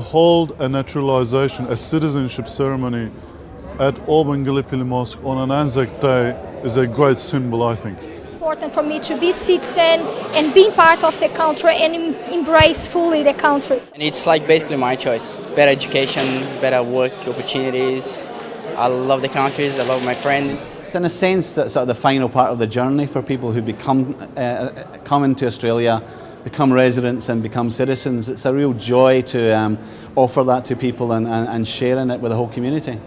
hold a naturalization, a citizenship ceremony at Auburn Gallipoli Mosque on an Anzac Day is a great symbol, I think. Important for me to be citizen and being part of the country and embrace fully the country. And it's like basically my choice. Better education, better work opportunities. I love the countries, I love my friends. It's in a sense that sort of the final part of the journey for people who become uh, come into Australia, become residents and become citizens. It's a real joy to um, offer that to people and, and, and sharing it with the whole community.